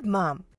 Good, Mom.